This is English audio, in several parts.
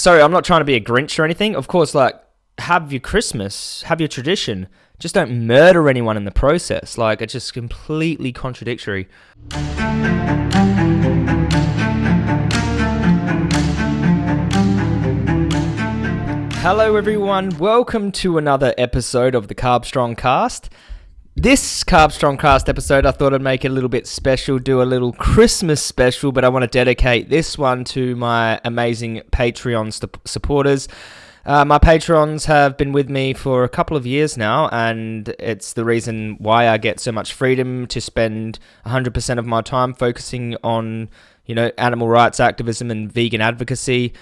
sorry, I'm not trying to be a Grinch or anything. Of course, like have your Christmas, have your tradition. Just don't murder anyone in the process. Like it's just completely contradictory. Hello, everyone. Welcome to another episode of the Carbstrong Cast. This Carbstrong Cast episode, I thought I'd make it a little bit special, do a little Christmas special, but I want to dedicate this one to my amazing Patreon st- supporters. Uh, my patrons have been with me for a couple of years now, and it's the reason why I get so much freedom to spend 100% of my time focusing on, you know, animal rights activism and vegan advocacy.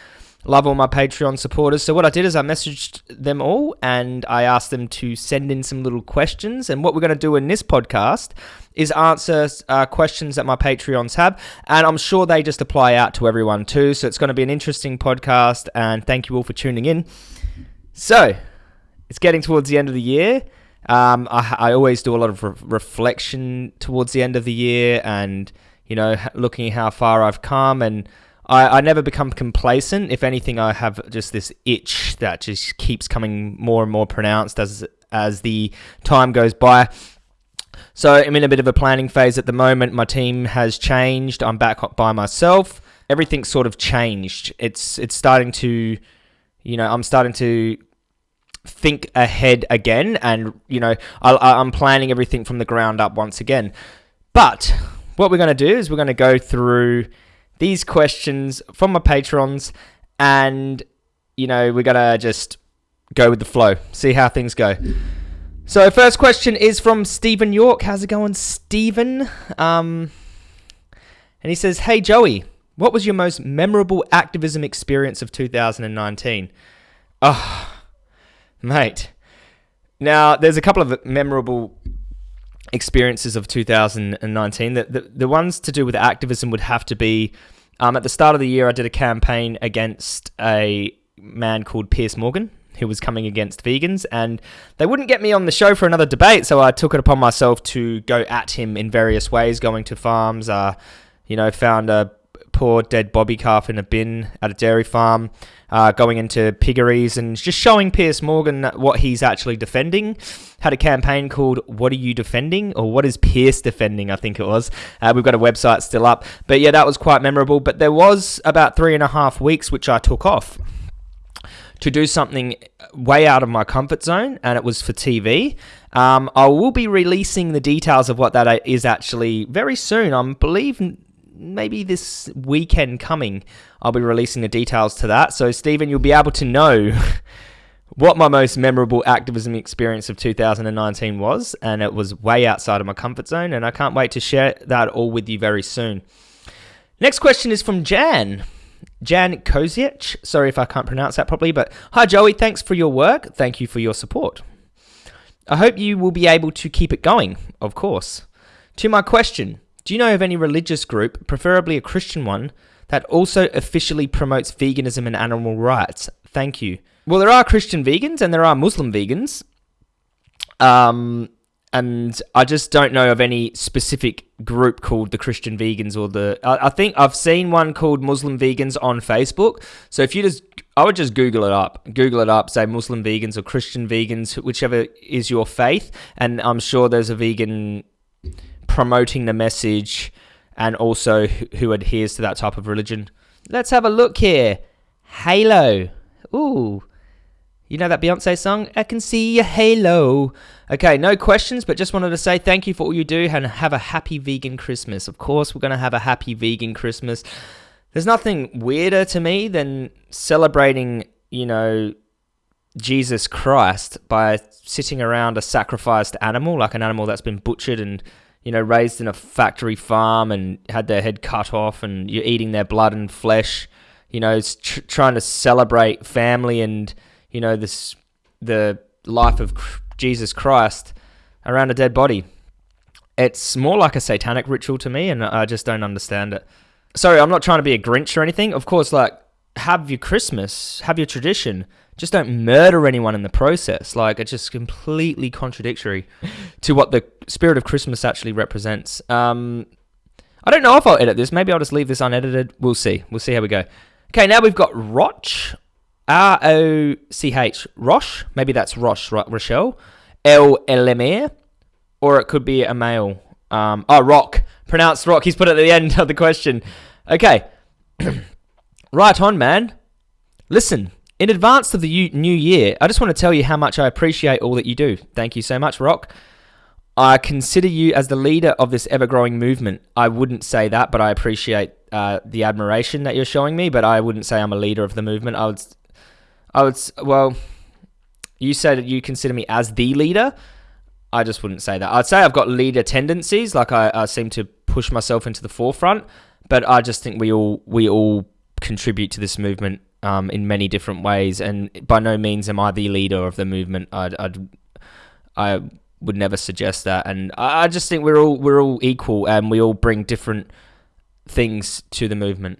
Love all my Patreon supporters. So what I did is I messaged them all and I asked them to send in some little questions. And what we're going to do in this podcast is answer uh, questions that my Patreons have. And I'm sure they just apply out to everyone too. So it's going to be an interesting podcast. And thank you all for tuning in. So it's getting towards the end of the year. Um, I, I, always do a lot of re- reflection towards the end of the year and, you know, looking how far I've come and I, I never become complacent. If anything, I have just this itch that just keeps coming more and more pronounced as as the time goes by. So I'm in a bit of a planning phase at the moment. My team has changed. I'm back by myself. Everything's sort of changed. It's it's starting to, you know, I'm starting to think ahead again, and you know, I, I'm planning everything from the ground up once again. But what we're going to do is we're going to go through these questions from my patrons, and you know we're gonna just go with the flow, see how things go. So first question is from Stephen York. How's it going, Stephen? Um, and he says, "Hey Joey, what was your most memorable activism experience of 2019?" Oh, mate. Now, there's a couple of memorable experiences of 2019. The, the, the ones to do with activism would have to be um, at the start of the year, I did a campaign against a man called Piers Morgan, who was coming against vegans, and they wouldn't get me on the show for another debate, so I took it upon myself to go at him in various ways, going to farms, uh, you know, found a poor dead bobby calf in a bin at a dairy farm, uh, going into piggeries and just showing Piers Morgan what he's actually defending. Had a campaign called "What Are You Defending?" or "What Is Piers Defending?" I think it was. Uh, we've got a website still up, but yeah, that was quite memorable. But there was about three and a half weeks which I took off to do something way out of my comfort zone, and it was for TV. Um, I will be releasing the details of what that is actually very soon. I believe maybe this weekend coming, I'll be releasing the details to that. So, Stephen, you'll be able to know what my most memorable activism experience of 2019 was, and it was way outside of my comfort zone, and I can't wait to share that all with you very soon. Next question is from Jan. Jan Kozic. Sorry if I can't pronounce that properly, but hi Joey, thanks for your work. Thank you for your support. I hope you will be able to keep it going, of course. To my question, do you know of any religious group, preferably a Christian one, that also officially promotes veganism and animal rights? Thank you. Well, there are Christian vegans and there are Muslim vegans. Um, and I just don't know of any specific group called the Christian Vegans or the. I, I, think I've seen one called Muslim Vegans on Facebook. So if you just, I would just Google it up. Google it up, say Muslim Vegans or Christian Vegans, whichever is your faith, and I'm sure there's a vegan promoting the message and also who adheres to that type of religion. Let's have a look here. Halo. Ooh. You know that Beyonce song? I can see a halo. Okay, no questions, but just wanted to say thank you for all you do and have a happy vegan Christmas. Of course, we're going to have a happy vegan Christmas. There's nothing weirder to me than celebrating, you know, Jesus Christ by sitting around a sacrificed animal, like an animal that's been butchered and you know, raised in a factory farm and had their head cut off, and you're eating their blood and flesh. You know, tr- trying to celebrate family and you know this the life of Jesus Christ around a dead body. It's more like a satanic ritual to me, and I just don't understand it. Sorry, I'm not trying to be a Grinch or anything. Of course, like have your Christmas, have your tradition, just don't murder anyone in the process. Like it's just completely contradictory to what the spirit of Christmas actually represents. Um, I don't know if I'll edit this. Maybe I'll just leave this unedited. We'll see. We'll see how we go. Okay, now we've got Roch R O C H Roche. Maybe that's Roche, right, Rochelle. L Lemire. Or it could be a male. Um, oh, Rock. Pronounced Rock. He's put it at the end of the question. Okay. right on, man. Listen, in advance of the new year, I just want to tell you how much I appreciate all that you do. Thank you so much, Rock. I consider you as the leader of this ever growing movement. I wouldn't say that, but I appreciate uh, the admiration that you're showing me. But I wouldn't say I'm a leader of the movement. I would, I would. Well, you said that you consider me as the leader. I just wouldn't say that. I'd say I've got leader tendencies. Like I, I seem to push myself into the forefront. But I just think we all we all contribute to this movement um, in many different ways. And by no means am I the leader of the movement. I'd, I'd I would never suggest that. And I, I just think we're all we're all equal, and we all bring different things to the movement.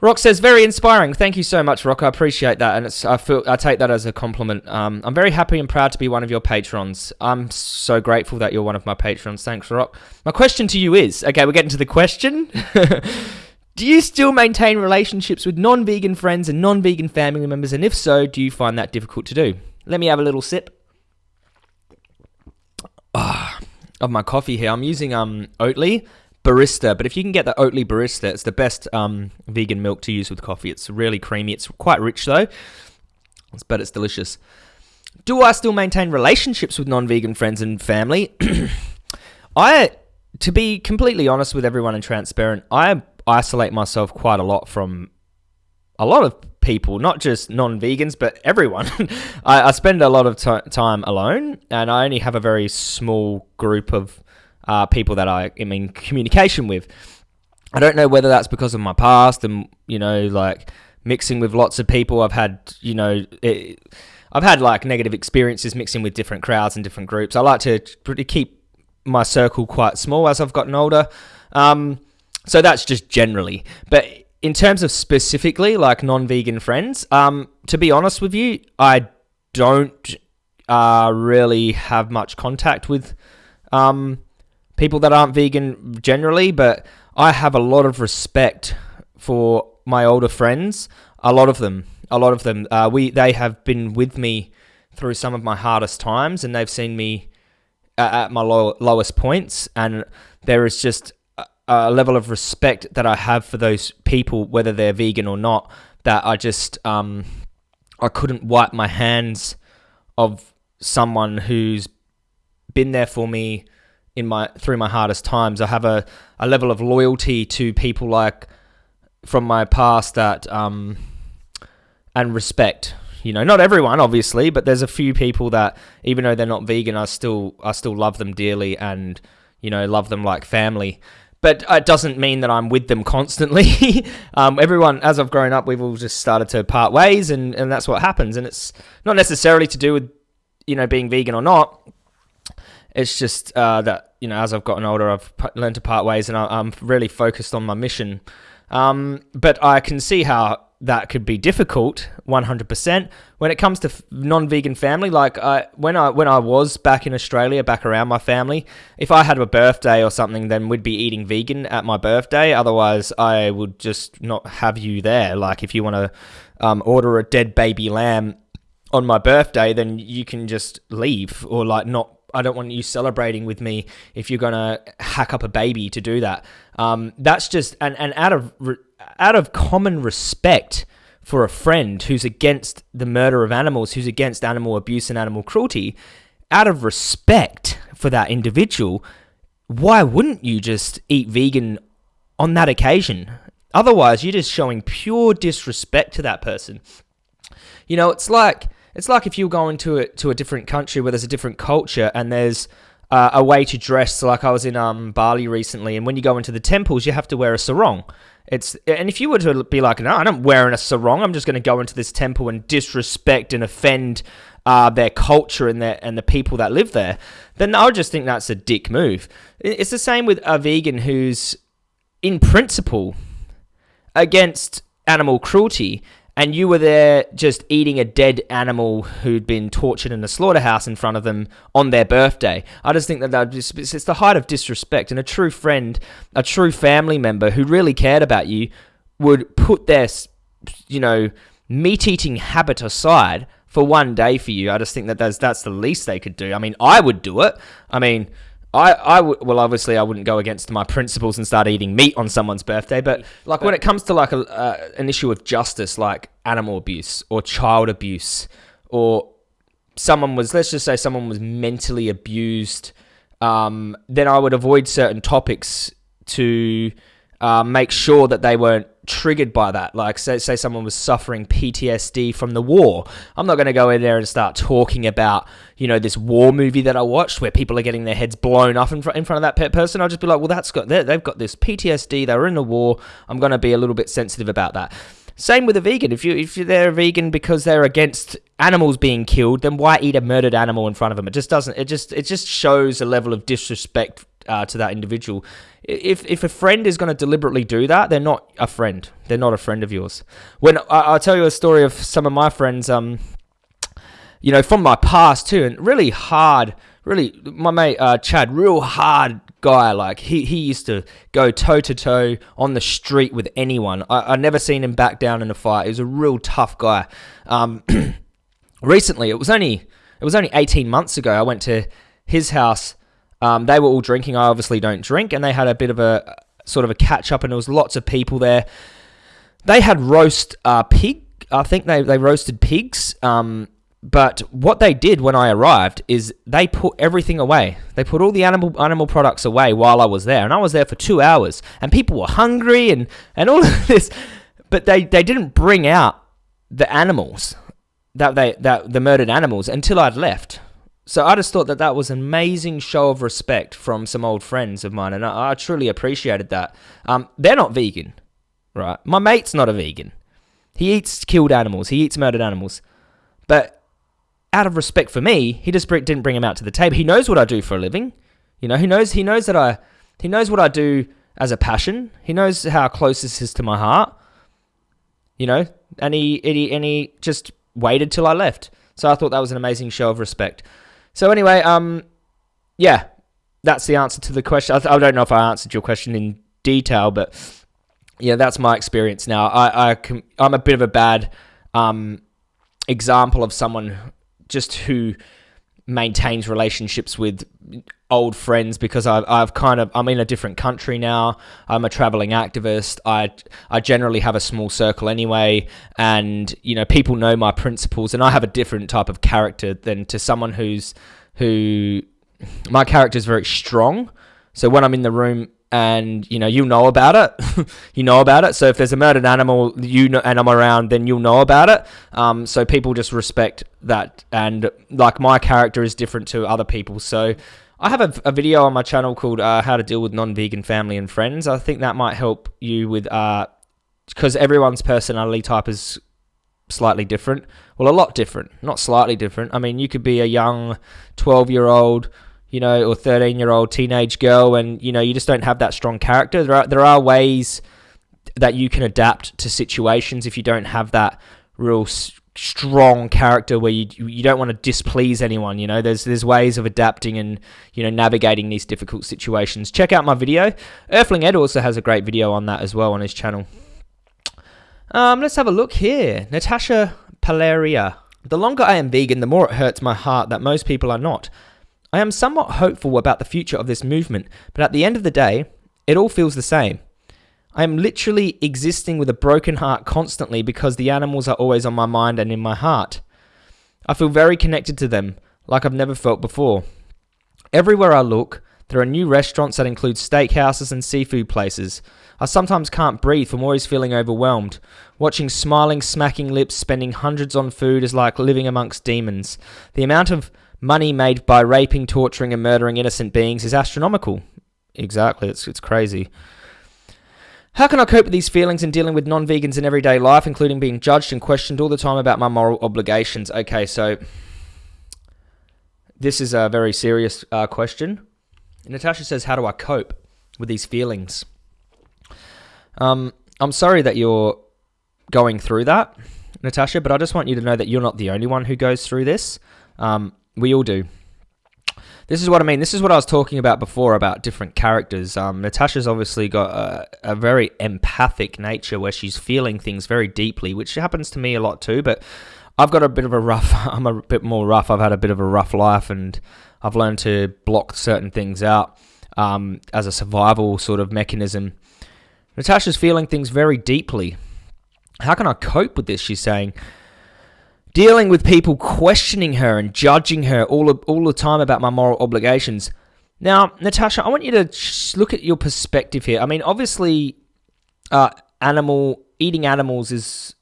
Rock says, "Very inspiring. Thank you so much, Rock. I appreciate that, and I feel I take that as a compliment. Um, I'm very happy and proud to be one of your patrons. I'm so grateful that you're one of my patrons. Thanks, Rock. My question to you is: Okay, we're getting to the question. do you still maintain relationships with non-vegan friends and non-vegan family members? And if so, do you find that difficult to do? Let me have a little sip oh, of my coffee here. I'm using um Oatly barista, but if you can get the Oatly barista, it's the best um, vegan milk to use with coffee. It's really creamy. It's quite rich though, but it's delicious. Do I still maintain relationships with non-vegan friends and family? I, to be completely honest with everyone and transparent, I isolate myself quite a lot from a lot of people, not just non-vegans, but everyone. I, I, spend a lot of t- time alone, and I only have a very small group of uh, people that I am in communication with. I don't know whether that's because of my past and you know, like mixing with lots of people. I've had, you know, it, I've had like negative experiences mixing with different crowds and different groups. I like to keep my circle quite small as I've gotten older. Um, so that's just generally, but in terms of specifically like non-vegan friends, um, to be honest with you, I don't uh, really have much contact with um, people that aren't vegan generally, but I have a lot of respect for my older friends. A lot of them, a lot of them, uh, we they have been with me through some of my hardest times, and they've seen me at, at my low, lowest points, and there is just a level of respect that I have for those people, whether they're vegan or not, that I just um, I couldn't wipe my hands of someone who's been there for me in my through my hardest times. I have a, a level of loyalty to people like from my past that um, and respect. You know, not everyone obviously, but there's a few people that even though they're not vegan, I still I still love them dearly and you know love them like family but it doesn't mean that I'm with them constantly. um, everyone, as I've grown up, we've all just started to part ways, and, and that's what happens. And it's not necessarily to do with, you know, being vegan or not. It's just uh, that, you know, as I've gotten older, I've learned to part ways, and I, am really focused on my mission. Um, but I can see how that could be difficult 100% when it comes to non-vegan family like I, when I when I was back in Australia back around my family if I had a birthday or something then we'd be eating vegan at my birthday. Otherwise I would just not have you there. Like if you want to um, order a dead baby lamb on my birthday then you can just leave or like not I don't want you celebrating with me if you're gonna hack up a baby to do that. Um, that's just and and out of out of common respect for a friend who's against the murder of animals, who's against animal abuse and animal cruelty, out of respect for that individual, why wouldn't you just eat vegan on that occasion? Otherwise, you're just showing pure disrespect to that person. You know, it's like it's like if you go into a, to a different country where there's a different culture and there's uh, a way to dress. So like I was in um, Bali recently, and when you go into the temples, you have to wear a sarong. It's and if you were to be like, no, I'm wearing a sarong. I'm just going to go into this temple and disrespect and offend uh, their culture and their and the people that live there. Then I would just think that's a dick move. It's the same with a vegan who's in principle against animal cruelty and you were there just eating a dead animal who'd been tortured in a slaughterhouse in front of them on their birthday. I just think that that just, it's the height of disrespect. And a true friend, a true family member who really cared about you, would put their, you know, meat eating habit aside for one day for you, I just think that that's that's the least they could do. I mean, I would do it. I mean, I, I w- well, obviously, I wouldn't go against my principles and start eating meat on someone's birthday. But like when it comes to like a, uh, an issue of justice, like animal abuse or child abuse, or someone was, let's just say, someone was mentally abused, um, then I would avoid certain topics to uh, make sure that they weren't triggered by that. Like, say, say someone was suffering PTSD from the war. I'm not going to go in there and start talking about, you know, this war movie that I watched where people are getting their heads blown off in, fr- in front of that person. I'll just be like, well, that's got, they've got this PTSD. They were in the war. I'm going to be a little bit sensitive about that. Same with a vegan. If you if they're a vegan because they're against animals being killed, then why eat a murdered animal in front of them? It just doesn't. It just it just shows a level of disrespect uh, to that individual. If if a friend is going to deliberately do that, they're not a friend. They're not a friend of yours. When I, will tell you a story of some of my friends, um, you know, from my past too, and really hard. Really, my mate uh, Chad, real hard guy. Like he, he used to go toe to toe on the street with anyone. I, I never seen him back down in a fight. He was a real tough guy. Um, recently, it was only it was only 18 months ago. I went to his house um, they were all drinking. I obviously don't drink, and they had a bit of a sort of a catch up, and there was lots of people there. They had roast uh, pig. I think they they roasted pigs. Um, but what they did when I arrived is they put everything away. They put all the animal animal products away while I was there, and I was there for two hours. And people were hungry and and all of this, but they they didn't bring out the animals that they that the murdered animals until I'd left. So I just thought that that was an amazing show of respect from some old friends of mine, and I, I truly appreciated that. Um, they're not vegan, right? My mate's not a vegan. He eats killed animals. He eats murdered animals, but out of respect for me, he just didn't bring him out to the table. He knows what I do for a living. You know, he knows he knows that I he knows what I do as a passion. He knows how close this is to my heart. You know, and he and he, and he just waited till I left. So I thought that was an amazing show of respect. So anyway, um, yeah, that's the answer to the question. I, th- I don't know if I answered your question in detail, but yeah, that's my experience now. I, I I'm a bit of a bad um, example of someone just who maintains relationships with old friends because I've, I've kind of I'm in a different country now. I'm a traveling activist. I I generally have a small circle anyway, and you know people know my principles, and I have a different type of character than to someone who's who my character is very strong. So when I'm in the room and you know you know about it. You know about it. So if there's a murdered animal you know and i'm around then you'll know about it. Um, so people just respect that. And like my character is different to other people. So i have a, a video on my channel called uh, how to deal with non-vegan family and friends. I think that might help you with because uh, everyone's personality type is slightly different. Well a lot different. Not slightly different. I mean you could be a young 12 year old you know, or 13 year old teenage girl, and you know, you just don't have that strong character. There are there are ways that you can adapt to situations if you don't have that real s- strong character where you you don't want to displease anyone. You know, there's there's ways of adapting and you know navigating these difficult situations. Check out my video. Earthling Ed also has a great video on that as well on his channel. Um, let's have a look here. Natasha Paleria. The longer I am vegan, the more it hurts my heart that most people are not. I am somewhat hopeful about the future of this movement, but at the end of the day, it all feels the same. I am literally existing with a broken heart constantly because the animals are always on my mind and in my heart. I feel very connected to them, like I've never felt before. Everywhere I look, there are new restaurants that include steakhouses and seafood places. I sometimes can't breathe from always feeling overwhelmed. Watching smiling, smacking lips spending hundreds on food is like living amongst demons. The amount of money made by raping, torturing, and murdering innocent beings is astronomical. Exactly, it's, it's crazy. How can I cope with these feelings in dealing with non vegans in everyday life, including being judged and questioned all the time about my moral obligations? Okay, so this is a very serious uh, question. Natasha says, How do I cope with these feelings? Um, I'm sorry that you're going through that, Natasha, but I just want you to know that you're not the only one who goes through this. Um, we all do. this is what I mean. This is what I was talking about before about different characters. Um, Natasha's obviously got a, a very empathic nature where she's feeling things very deeply, which happens to me a lot too. But I've got a bit of a rough. I'm a bit more rough. I've had a bit of a rough life, and I've learned to block certain things out um, as a survival sort of mechanism. Natasha's feeling things very deeply. How can I cope with this? She's saying dealing with people questioning her and judging her all, all the time about my moral obligations. Now, Natasha, I want you to look at your perspective here. I mean, obviously, uh, animal eating animals is,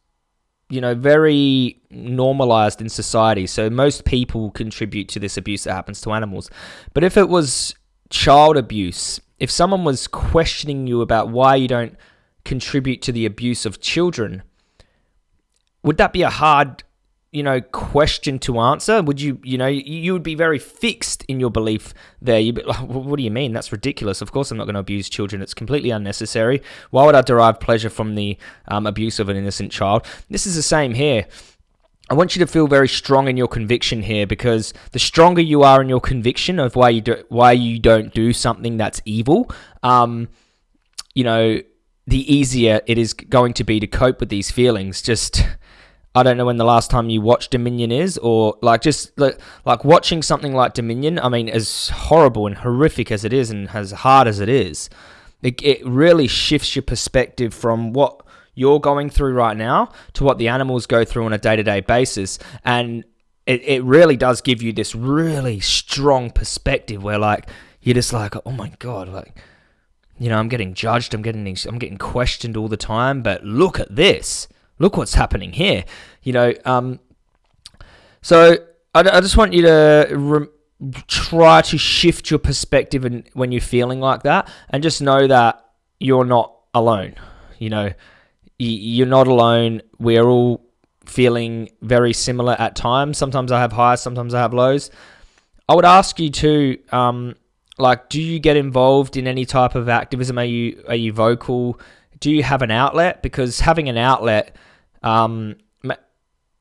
you know, very normalized in society. So most people contribute to this abuse that happens to animals. But if it was child abuse, if someone was questioning you about why you don't contribute to the abuse of children, would that be a hard you know question to answer would you you know you would be very fixed in your belief there. You'd be like, what do you mean? That's ridiculous. Of course i'm not going to abuse children. It's completely unnecessary. Why would i derive pleasure from the um, abuse of an innocent child? This is the same here. I want you to feel very strong in your conviction here because the stronger you are in your conviction of why you do, why you don't do something that's evil, um, you know, the easier it is going to be to cope with these feelings. Just I don't know when the last time you watched Dominion is, or like just like, like watching something like Dominion. I mean, as horrible and horrific as it is, and as hard as it is, it, it really shifts your perspective from what you're going through right now to what the animals go through on a day to day basis, and it, it really does give you this really strong perspective where like you're just like, oh my god, like you know, I'm getting judged, I'm getting I'm getting questioned all the time, but look at this look what's happening here. You know, um, so I, I just want you to re- try to shift your perspective and when you're feeling like that, and just know that you're not alone. You know, you're not alone. We're all feeling very similar at times. Sometimes I have highs, sometimes I have lows. I would ask you to, um, like, do you get involved in any type of activism? Are you are you vocal? Do you have an outlet? Because having an outlet um,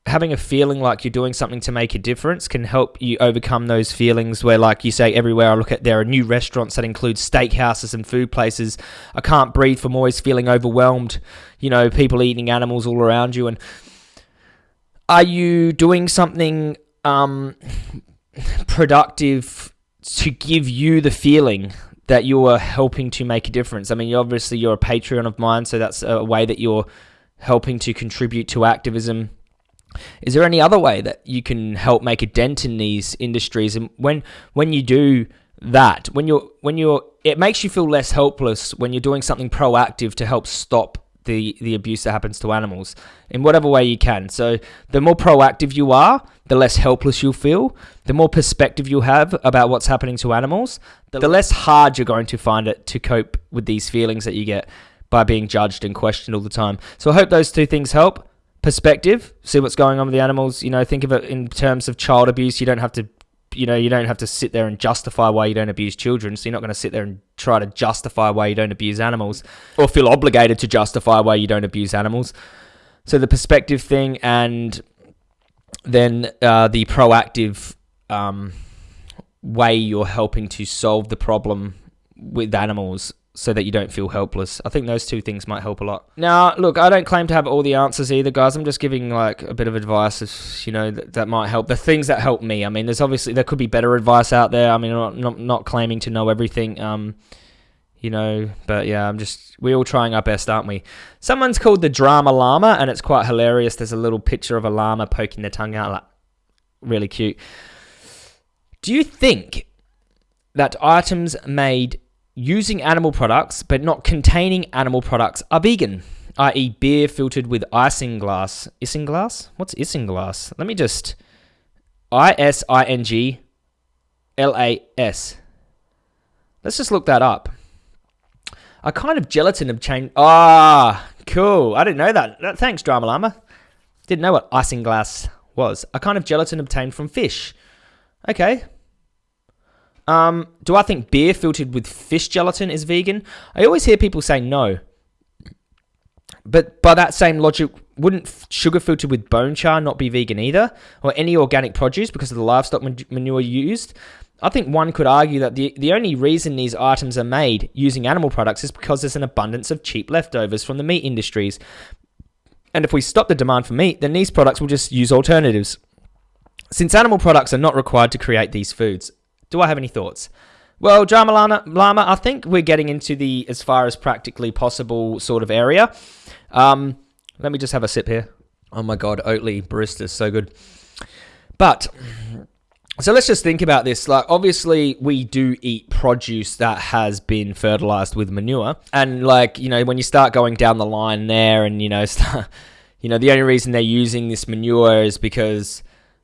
having a feeling like you're doing something to make a difference can help you overcome those feelings where like you say everywhere i look at there are new restaurants that include steakhouses and food places i can't breathe from always feeling overwhelmed you know people eating animals all around you and are you doing something um, productive to give you the feeling that you are helping to make a difference i mean obviously you're a patreon of mine so that's a way that you're helping to contribute to activism. Is there any other way that you can help make a dent in these industries? And when when you do that, when you're when you're it makes you feel less helpless when you're doing something proactive to help stop the the abuse that happens to animals in whatever way you can. So the more proactive you are, the less helpless you'll feel. The more perspective you have about what's happening to animals, the less hard you're going to find it to cope with these feelings that you get by being judged and questioned all the time. So I hope those two things help. Perspective, see what's going on with the animals. You know, think of it in terms of child abuse. You don't have to, you know, you don't have to sit there and justify why you don't abuse children. So you're not going to sit there and try to justify why you don't abuse animals or feel obligated to justify why you don't abuse animals. So the perspective thing and then uh, the proactive um, way you're helping to solve the problem with animals so that you don't feel helpless. I think those two things might help a lot. Now, look, I don't claim to have all the answers either, guys. I'm just giving like a bit of advice, if, you know, that, that might help. The things that help me. I mean, there's obviously there could be better advice out there. I mean, I'm not not, not claiming to know everything. Um, you know, but yeah, I'm just we're all trying our best, aren't we? Someone's called the drama llama, and it's quite hilarious. There's a little picture of a llama poking their tongue out, like really cute. Do you think that items made using animal products but not containing animal products are vegan, i.e., beer filtered with isinglass. Isinglass? What's isinglass? Let me just. I S I N G L A S. Let's just look that up. A kind of gelatin obtained. Ah, cool. I didn't know that. Thanks, Drama Llama. Didn't know what isinglass was. A kind of gelatin obtained from fish. Okay, um, do I think beer filtered with fish gelatin is vegan? I always hear people say no. But by that same logic, wouldn't sugar filtered with bone char not be vegan either, or any organic produce because of the livestock manure used? I think one could argue that the, the only reason these items are made using animal products is because there's an abundance of cheap leftovers from the meat industries. And if we stop the demand for meat, then these products will just use alternatives. Since animal products are not required to create these foods, do I have any thoughts? Well, Drama Llama, Llama, I think we're getting into the as far as practically possible sort of area. Um, let me just have a sip here. Oh my god, Oatly barista is so good. But so let's just think about this. Like, obviously, we do eat produce that has been fertilized with manure, and like you know, when you start going down the line there, and you know, start, you know, the only reason they're using this manure is because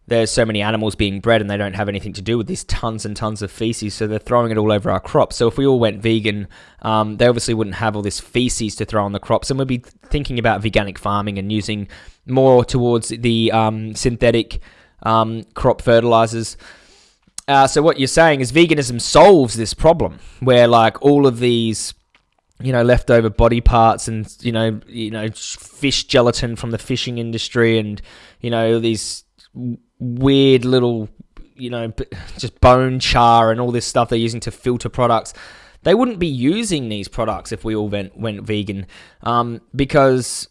there's so many animals being bred and they don't have anything to do with this tons and tons of feces so they're throwing it all over our crops so if we all went vegan um, they obviously wouldn't have all this feces to throw on the crops and we'd be thinking about veganic farming and using more towards the um, synthetic um, crop fertilizers. Uh, so what you're saying is veganism solves this problem, where like all of these, you know, leftover body parts and you know, you know, fish gelatin from the fishing industry, and you know these weird little, you know, just bone char and all this stuff they're using to filter products. They wouldn't be using these products if we all went went vegan, um, because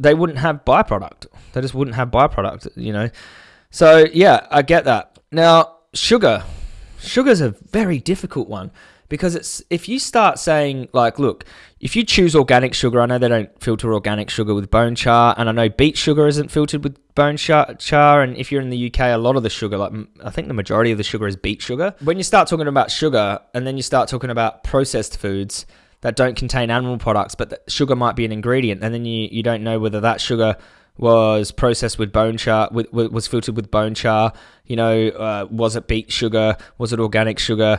they wouldn't have byproduct. They just wouldn't have byproduct, you know. So yeah, I get that. Now, sugar. Sugar's a very difficult one because it's if you start saying like, look, if you choose organic sugar, I know they don't filter organic sugar with bone char, and I know beet sugar isn't filtered with bone char, char. And if you're in the UK, a lot of the sugar, like I think the majority of the sugar is beet sugar. When you start talking about sugar, and then you start talking about processed foods that don't contain animal products, but sugar might be an ingredient, and then you you don't know whether that sugar was processed with bone char, with, was filtered with bone char. You know, uh, was it beet sugar? Was it organic sugar?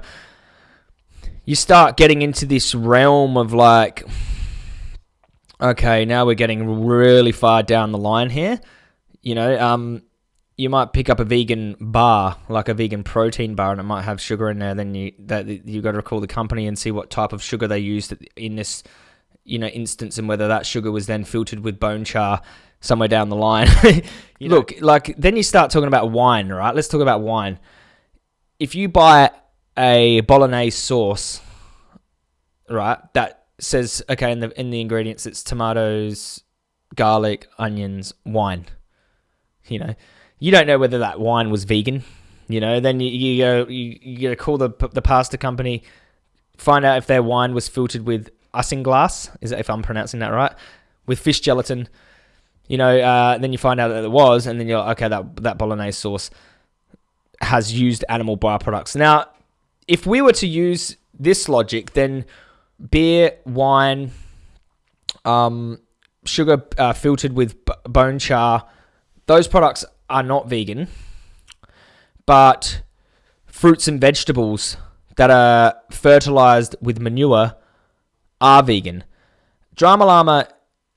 You start getting into this realm of like, okay, now we're getting really far down the line here. You know, um, you might pick up a vegan bar, like a vegan protein bar, and it might have sugar in there. Then you that you got to call the company and see what type of sugar they used in this, you know, instance, and whether that sugar was then filtered with bone char somewhere down the line. Look, like then you start talking about wine, right? Let's talk about wine. If you buy a bolognese sauce, right, that says okay in the in the ingredients it's tomatoes, garlic, onions, wine. You know, you don't know whether that wine was vegan. You know, then you, you go you, you gotta call the the pasta company, find out if their wine was filtered with isinglass. Is that if I'm pronouncing that right? With fish gelatin you know, uh, then you find out that it was, and then you're like, okay, that that bolognese sauce has used animal byproducts. Now, if we were to use this logic, then beer, wine, um, sugar uh, filtered with b- bone char, those products are not vegan, but fruits and vegetables that are fertilized with manure are vegan. Drama Llama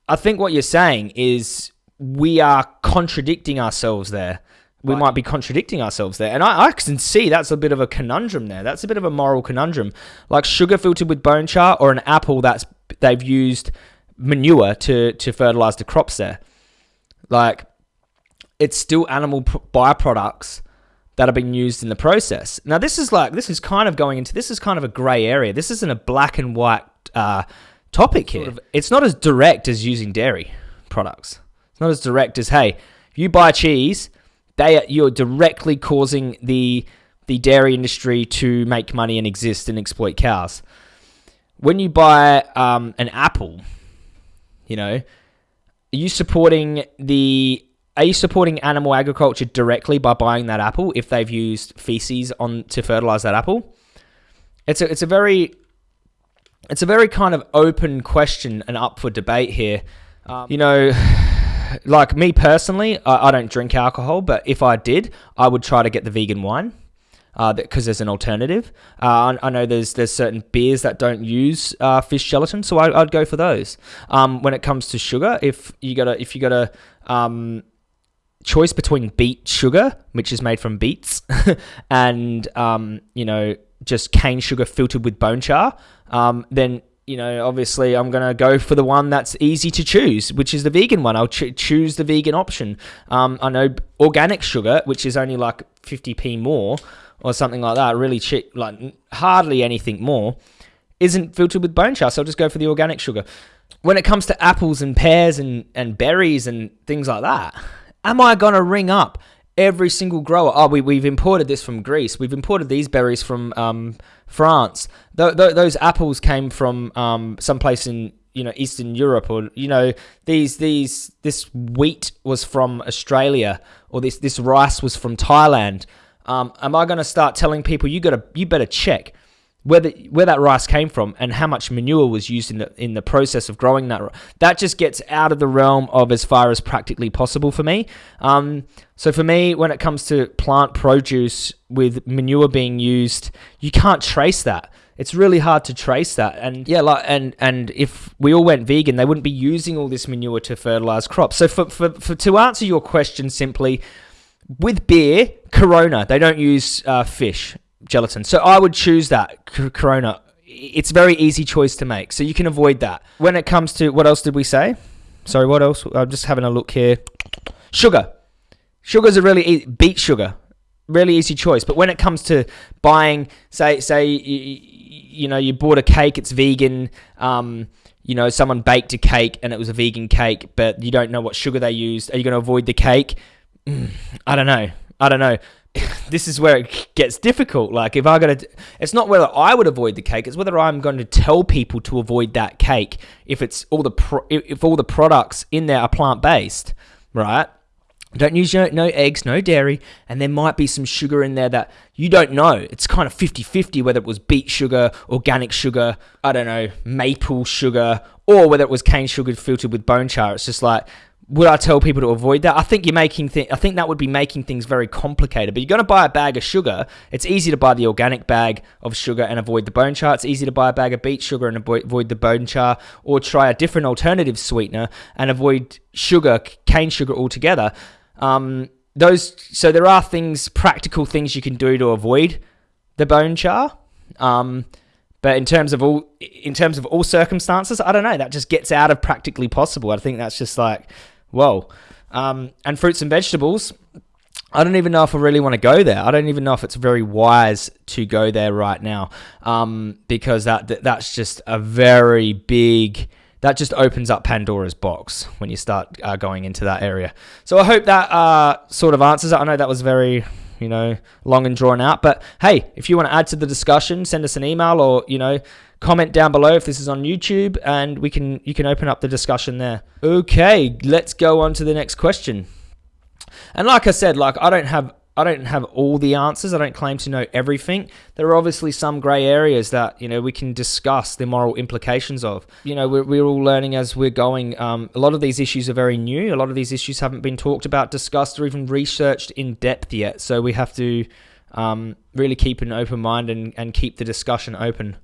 I think what you're saying is we are contradicting ourselves there. We right. might be contradicting ourselves there. And I, I can see that's a bit of a conundrum there. That's a bit of a moral conundrum. Like sugar filtered with bone char or an apple that's they've used manure to, to fertilize the crops there. Like it's still animal byproducts that are being used in the process. Now this is like this is kind of going into this is kind of a grey area. This isn't a black and white uh, topic here. Sort of, it's not as direct as using dairy products. It's not as direct as hey, you buy cheese, they you're directly causing the the dairy industry to make money and exist and exploit cows. When you buy um, an apple, you know, are you supporting the are you supporting animal agriculture directly by buying that apple if they've used feces on to fertilize that apple? It's a it's a very it's a very kind of open question and up for debate here. Um, you know, like me personally, I, I, don't drink alcohol, but if I did, I would try to get the vegan wine because uh, there's an alternative. Uh, I, I, know there's there's certain beers that don't use uh, fish gelatin, so I, would go for those. Um, when it comes to sugar, if you got a if you got a um, choice between beet sugar, which is made from beets, and um, you know just cane sugar filtered with bone char, um, then you know, obviously, I'm going to go for the one that's easy to choose, which is the vegan one. I'll ch- choose the vegan option. Um, I know organic sugar, which is only like 50p more or something like that, really cheap, like hardly anything more, isn't filtered with bone char. So I'll just go for the organic sugar. When it comes to apples and pears and, and berries and things like that, am I going to ring up every single grower? Oh, we, we've imported this from Greece. We've imported these berries from um, France. Th- th- those apples came from um, someplace in you know Eastern Europe, or you know these these this wheat was from Australia, or this this rice was from Thailand. Um, am I going to start telling people you got to you better check where the, where that rice came from and how much manure was used in the in the process of growing that. That just gets out of the realm of as far as practically possible for me. Um, so for me, when it comes to plant produce with manure being used, you can't trace that. It's really hard to trace that. And yeah, like and and if we all went vegan, they wouldn't be using all this manure to fertilize crops. So for for, for to answer your question simply, with beer, Corona, they don't use uh, fish gelatin. So I would choose that Corona. It's a very easy choice to make, so you can avoid that. When it comes to what else did we say? Sorry, what else? I'm just having a look here. Sugar. Sugar's a really e- beet sugar, really easy choice. But when it comes to buying, say, say you, you know, you bought a cake, it's vegan. Um, you know, someone baked a cake and it was a vegan cake, but you don't know what sugar they used. Are you going to avoid the cake? Mm, I don't know. I don't know. this is where it gets difficult. Like if I got to, it's not whether I would avoid the cake; it's whether I'm going to tell people to avoid that cake if it's all the pro, if all the products in there are plant based, right? Don't use no, no eggs, no dairy, and there might be some sugar in there that you don't know. It's kind of 50 50 whether it was beet sugar, organic sugar, I don't know, maple sugar, or whether it was cane sugar filtered with bone char. It's just like, would I tell people to avoid that? I think you're making I think that would be making things very complicated. But you're going to buy a bag of sugar. It's easy to buy the organic bag of sugar and avoid the bone char. It's easy to buy a bag of beet sugar and avoid the bone char, or try a different alternative sweetener and avoid sugar, cane sugar altogether. Um, those so there are things, practical things you can do to avoid the bone char. Um, but in terms of all in terms of all circumstances, I don't know. That just gets out of practically possible. I think that's just like whoa. Um, and fruits and vegetables, I don't even know if I really want to go there. I don't even know if it's very wise to go there right now, um, because that, that that's just a very big. That just opens up Pandora's box when you start uh, going into that area. So I hope that uh, sort of answers it. I know that was very you know, long and drawn out. But hey, if you want to add to the discussion, send us an email or, you know, comment down below if this is on YouTube and we can you can open up the discussion there. Okay, let's go on to the next question. And like I said, like I don't have I don't have all the answers. I don't claim to know everything. There are obviously some grey areas that you know we can discuss the moral implications of. You know, we're, we're all learning as we're going. Um, a lot of these issues are very new. A lot of these issues haven't been talked about, discussed, or even researched in depth yet. So we have to um, really keep an open mind and, and keep the discussion open.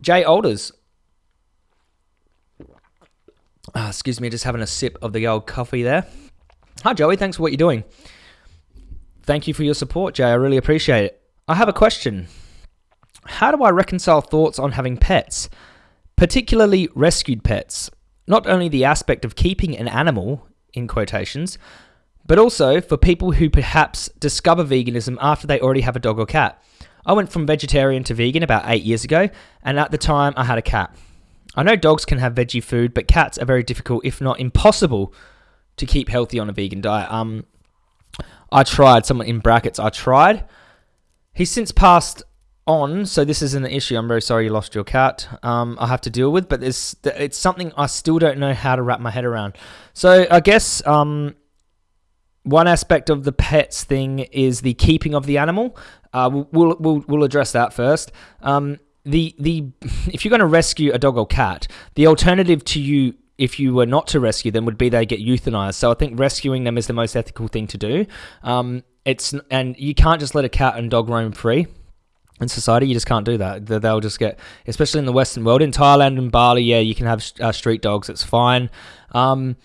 Jay Alders. Ah, excuse me, just having a sip of the old coffee there. Hi, Joey. Thanks for what you're doing. Thank you for your support, Jay. I really appreciate it. I have a question. How do I reconcile thoughts on having pets, particularly rescued pets? Not only the aspect of keeping an animal, in quotations, but also for people who perhaps discover veganism after they already have a dog or cat. I went from vegetarian to vegan about eight years ago, and at the time I had a cat. I know dogs can have veggie food, but cats are very difficult, if not impossible, to keep healthy on a vegan diet. Um, I tried. Someone in brackets. I tried. He's since passed on, so this isn't an issue. I'm very sorry you lost your cat. Um, I have to deal with, but it's something I still don't know how to wrap my head around. So I guess um, one aspect of the pets thing is the keeping of the animal. Uh, we'll, we'll, we'll address that first. Um, the the if you're going to rescue a dog or cat, the alternative to you if you were not to rescue them would be they get euthanized. So I think rescuing them is the most ethical thing to do. Um, it's and you can't just let a cat and dog roam free in society. You just can't do that. They'll just get, especially in the Western world, in Thailand and Bali. Yeah, you can have uh, street dogs. It's fine. Um,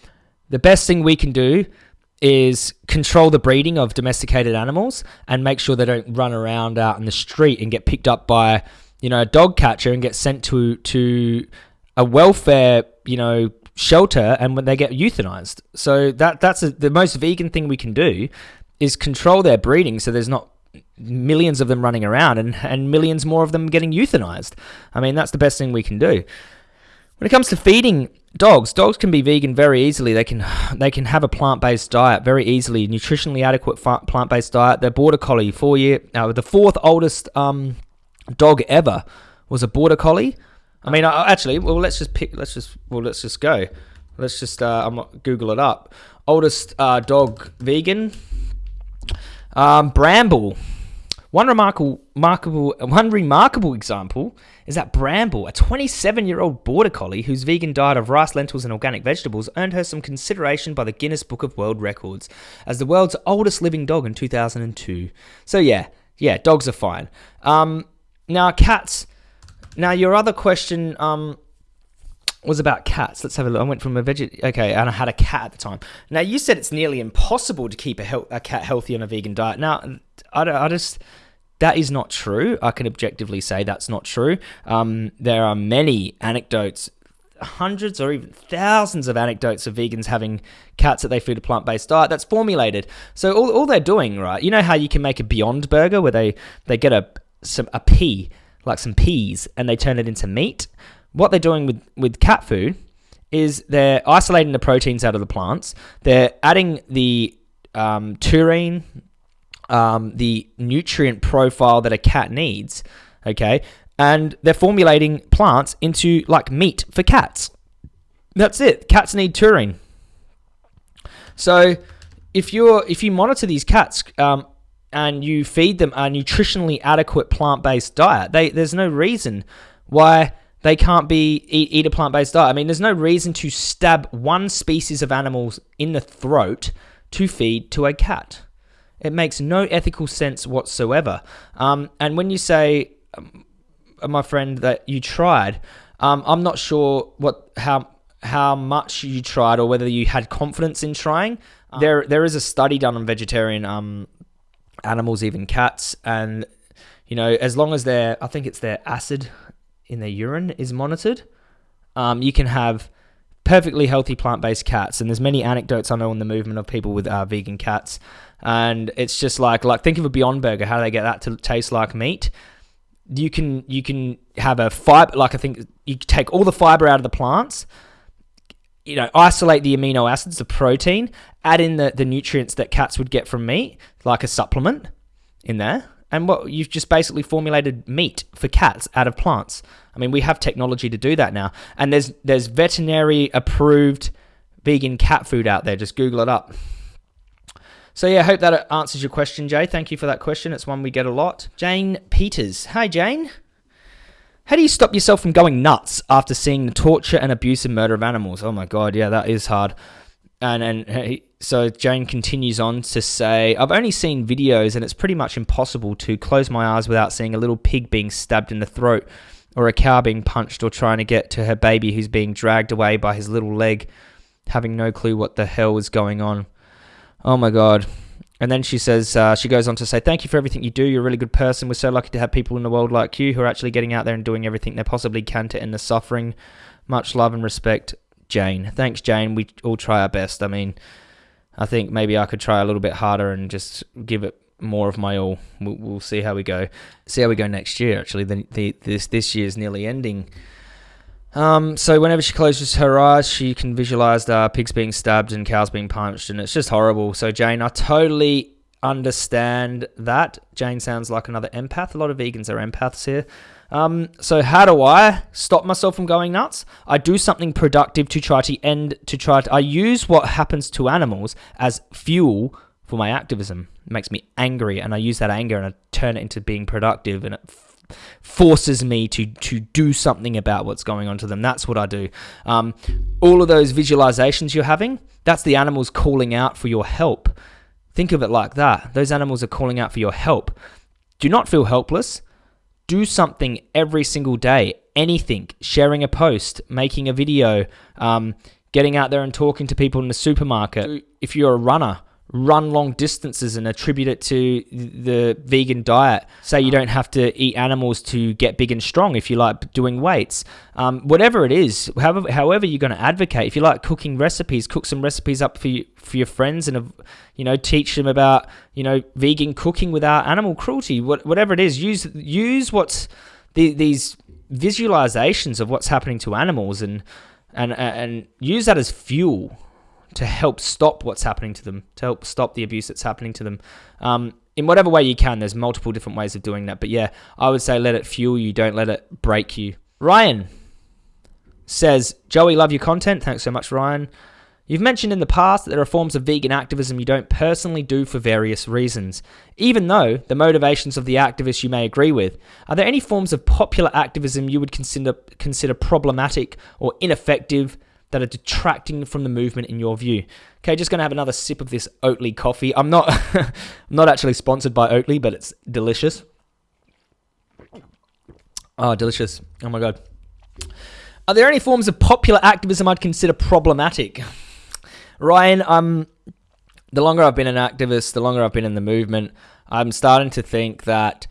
the best thing we can do is control the breeding of domesticated animals and make sure they don't run around out in the street and get picked up by you know, a dog catcher and get sent to to a welfare, you know, shelter, and when they get euthanized. So that that's a, the most vegan thing we can do is control their breeding, so there's not millions of them running around and, and millions more of them getting euthanized. I mean, that's the best thing we can do. When it comes to feeding dogs, dogs can be vegan very easily. They can they can have a plant-based diet very easily, nutritionally adequate plant-based diet. Their border collie, four year, uh, the fourth oldest um, dog ever was a border collie. I mean, actually, well, let's just pick. Let's just well, let's just go. Let's just uh, I'm Google it up. Oldest uh, dog vegan. Um, Bramble. One remarkable, remarkable, one remarkable example is that Bramble, a 27-year-old border collie whose vegan diet of rice, lentils, and organic vegetables earned her some consideration by the Guinness Book of World Records as the world's oldest living dog in 2002. So yeah, yeah, dogs are fine. Um, now cats. Now your other question um, was about cats. Let's have a look. I went from a veg. Okay, and I had a cat at the time. Now you said it's nearly impossible to keep a, a cat healthy on a vegan diet. Now I, I just that is not true. I can objectively say that's not true. Um, there are many anecdotes, hundreds or even thousands of anecdotes of vegans having cats that they feed a plant based diet that's formulated. So all, all they're doing, right? You know how you can make a Beyond Burger where they, they get a some a pea, like some peas, and they turn it into meat. What they're doing with, with cat food is they're isolating the proteins out of the plants. They're adding the um, taurine, um, the nutrient profile that a cat needs, okay? And they're formulating plants into like meat for cats. That's it. Cats need taurine. So if you're if you monitor these cats um, and you feed them a nutritionally adequate plant-based diet, they, there's no reason why they can't be eat, eat a plant-based diet. I mean, there's no reason to stab one species of animals in the throat to feed to a cat. It makes no ethical sense whatsoever. Um, and when you say, um, my friend, that you tried, um, I'm not sure what how how much you tried or whether you had confidence in trying. Um, there there is a study done on vegetarian um, animals, even cats, and you know as long as their I think it's their acid in their urine is monitored, um, you can have perfectly healthy plant-based cats and there's many anecdotes i know in the movement of people with uh, vegan cats and it's just like like think of a beyond burger how do they get that to taste like meat you can you can have a fiber like i think you take all the fiber out of the plants you know isolate the amino acids the protein add in the, the nutrients that cats would get from meat like a supplement in there and what you've just basically formulated meat for cats out of plants. I mean, we have technology to do that now, and there's there's veterinary approved vegan cat food out there. Just Google it up. So yeah, I hope that answers your question, Jay. Thank you for that question. It's one we get a lot. Jane Peters. Hi, Jane. How do you stop yourself from going nuts after seeing the torture and abuse and murder of animals? Oh my god, yeah, that is hard. And and uh, so Jane continues on to say, I've only seen videos and it's pretty much impossible to close my eyes without seeing a little pig being stabbed in the throat or a cow being punched or trying to get to her baby who's being dragged away by his little leg, having no clue what the hell is going on. Oh my god. And then she says, uh, she goes on to say, Thank you for everything you do. You're a really good person. We're so lucky to have people in the world like you who are actually getting out there and doing everything they possibly can to end the suffering. Much love and respect, Jane. Thanks, Jane. We all try our best. I mean, I think maybe I could try a little bit harder and just give it more of my all. We'll, we'll see how we go. See how we go next year. Actually, the, the, this this year's nearly ending. Um, so whenever she closes her eyes, she can visualize the pigs being stabbed and cows being punched, and it's just horrible. So Jane, I totally understand that. Jane sounds like another empath. A lot of vegans are empaths here. Um, so how do I stop myself from going nuts? I do something productive to try to end. To try to, I use what happens to animals as fuel for my activism. It makes me angry, and I use that anger and I turn it into being productive, and it forces me to to do something about what's going on to them. That's what I do. Um, all of those visualizations you're having, that's the animals calling out for your help. Think of it like that. Those animals are calling out for your help. Do not feel helpless do something every single day. Anything, sharing a post, making a video, um, getting out there and talking to people in the supermarket. If you're a runner, run long distances and attribute it to the vegan diet. Say you don't have to eat animals to get big and strong if you like doing weights. Um, whatever it is, however, however you're going to advocate. If you like cooking recipes, cook some recipes up for you, for your friends and you know teach them about you know vegan cooking without animal cruelty. What, whatever it is, use use what's the, these visualizations of what's happening to animals and and and use that as fuel to help stop what's happening to them, to help stop the abuse that's happening to them. Um, in whatever way you can, there's multiple different ways of doing that. But yeah, I would say let it fuel you, don't let it break you. Ryan says, Joey, love your content. Thanks so much, Ryan. You've mentioned in the past that there are forms of vegan activism you don't personally do for various reasons, even though the motivations of the activists you may agree with. Are there any forms of popular activism you would consider consider problematic or ineffective that are detracting from the movement in your view. Okay, just gonna have another sip of this Oatly coffee. I'm not I'm not actually sponsored by Oatly, but it's delicious. Oh, delicious. Oh my god. Are there any forms of popular activism I'd consider problematic? Ryan, um the longer I've been an activist, the longer I've been in the movement, I'm starting to think that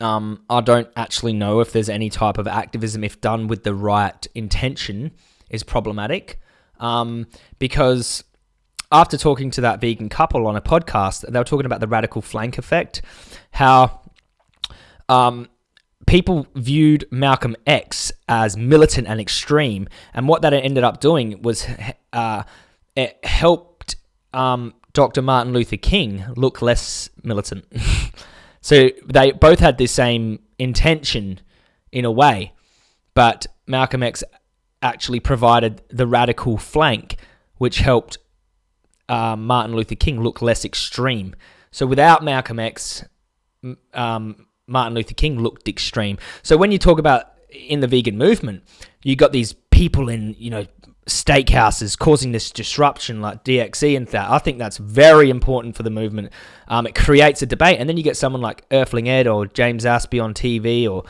um, I don't actually know if there's any type of activism, if done with the right intention, is problematic um, because after talking to that vegan couple on a podcast, they were talking about the radical flank effect, how um, people viewed Malcolm X as militant and extreme, and what that ended up doing was uh, it helped um, Dr. Martin Luther King look less militant. so they both had the same intention in a way, but Malcolm X actually provided the radical flank, which helped uh, Martin Luther King look less extreme. So without Malcolm X, um, Martin Luther King looked extreme. So when you talk about in the vegan movement, you got these people in you know steakhouses causing this disruption like DXE and that. I think that's very important for the movement. Um, it creates a debate, and then you get someone like Earthling Ed or James Aspey on TV, or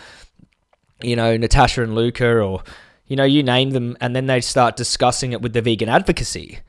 you know Natasha and Luca, or you know, you name them, and then they start discussing it with the vegan advocacy.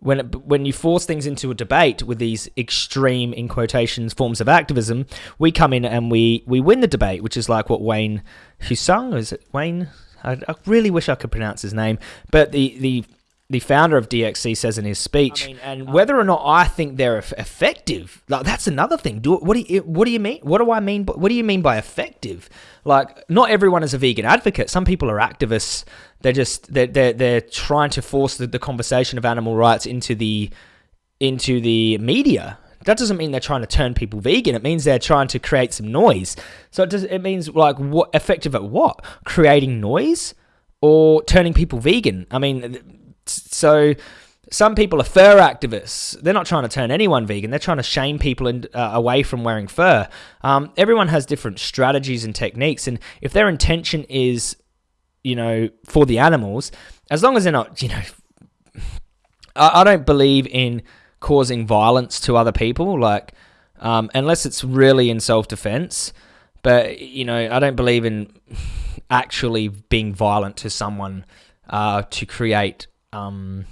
When it, when you force things into a debate with these extreme, in quotations, forms of activism, we come in and we we win the debate, which is like what Wayne Hsiung is it Wayne? I, I really wish I could pronounce his name, but the the the founder of DXE says in his speech, I mean, and uh, whether or not I think they're effective, like that's another thing. Do what do you what do you mean? What do I mean? What do you mean by effective? Like, not everyone is a vegan advocate. Some people are activists. They're just they're they're, they're trying to force the, the conversation of animal rights into the into the media. That doesn't mean they're trying to turn people vegan. It means they're trying to create some noise. So it does. It means like what effective at what? Creating noise or turning people vegan? I mean so some people are fur activists. They're not trying to turn anyone vegan. They're trying to shame people in, uh, away from wearing fur. Um, everyone has different strategies and techniques, and if their intention is, you know, for the animals, as long as they're not, you know, I, I don't believe in causing violence to other people, like um, unless it's really in self-defense. But you know, I don't believe in actually being violent to someone uh, to create um,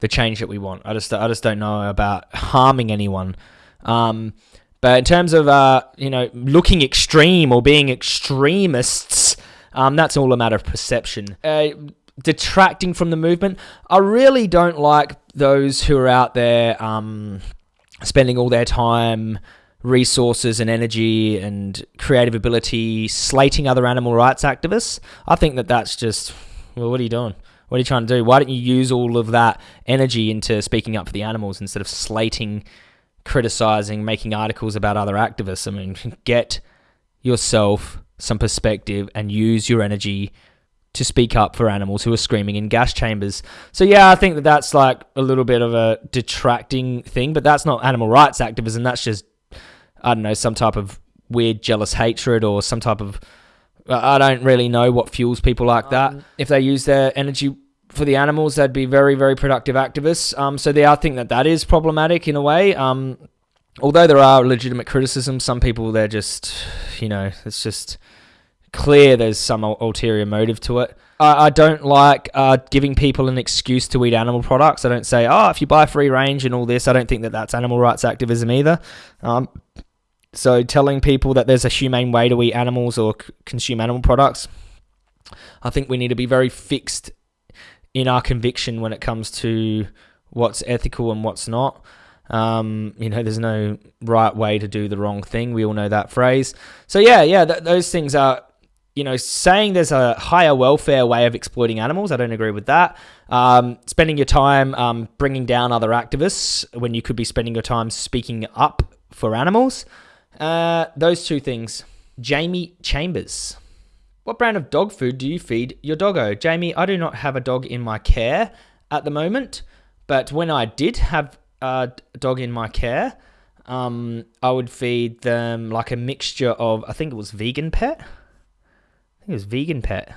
the change that we want. I just I just don't know about harming anyone. Um, but in terms of uh, you know looking extreme or being extremists, um, that's all a matter of perception. Uh, detracting from the movement, I really don't like those who are out there um, spending all their time resources and energy and creative ability slating other animal rights activists. I think that that's just well, what are you doing? What are you trying to do? Why don't you use all of that energy into speaking up for the animals instead of slating, criticizing, making articles about other activists? I mean, get yourself some perspective and use your energy to speak up for animals who are screaming in gas chambers. So yeah, I think that that's like a little bit of a detracting thing, but that's not animal rights activism. That's just I don't know some type of weird jealous hatred or some type of I don't really know what fuels people like that. Um, if they use their energy for the animals, they'd be very, very productive activists. Um, so they, I think that that is problematic in a way. Um, although there are legitimate criticisms, some people they're just, you know, it's just clear there's some ulterior motive to it. I, I don't like uh, giving people an excuse to eat animal products. I don't say, oh, if you buy free range and all this, I don't think that that's animal rights activism either. Um, so telling people that there's a humane way to eat animals or c- consume animal products, I think we need to be very fixed in our conviction when it comes to what's ethical and what's not. Um, you know, there's no right way to do the wrong thing. We all know that phrase. So yeah, yeah, th- those things are. You know, saying there's a higher welfare way of exploiting animals, I don't agree with that. Um, spending your time um, bringing down other activists when you could be spending your time speaking up for animals. Uh, those two things. Jamie Chambers. What brand of dog food do you feed your doggo? Jamie, I do not have a dog in my care at the moment, but when I did have a dog in my care, um, I would feed them like a mixture of, I think it was vegan pet. I think it was vegan pet.